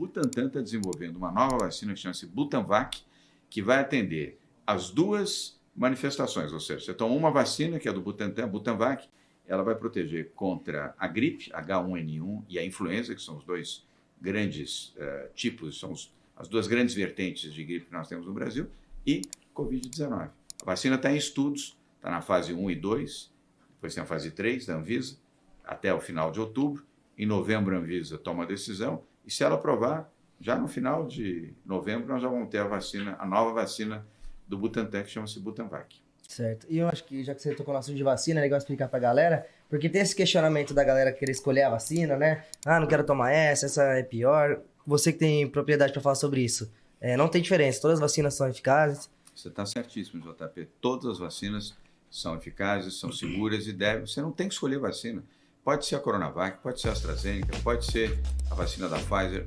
Butantan está desenvolvendo uma nova vacina que chama-se Butanvac, que vai atender as duas manifestações, ou seja, você toma uma vacina, que é do Butantan, Butanvac, ela vai proteger contra a gripe, H1N1, e a influenza, que são os dois grandes uh, tipos, são os, as duas grandes vertentes de gripe que nós temos no Brasil, e Covid-19. A vacina está em estudos, está na fase 1 e 2, depois tem a fase 3 da Anvisa, até o final de outubro. Em novembro, a Anvisa toma a decisão, e se ela aprovar, já no final de novembro, nós já vamos ter a vacina, a nova vacina do Butantan, que chama-se Butanvac. Certo. E eu acho que, já que você tocou no assunto de vacina, é legal explicar pra galera, porque tem esse questionamento da galera querer escolher a vacina, né? Ah, não quero tomar essa, essa é pior. Você que tem propriedade para falar sobre isso. É, não tem diferença, todas as vacinas são eficazes. Você está certíssimo, JP. Todas as vacinas são eficazes, são seguras e devem. Você não tem que escolher vacina. Pode ser a Coronavac, pode ser a AstraZeneca, pode ser a vacina da Pfizer.